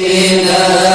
in the.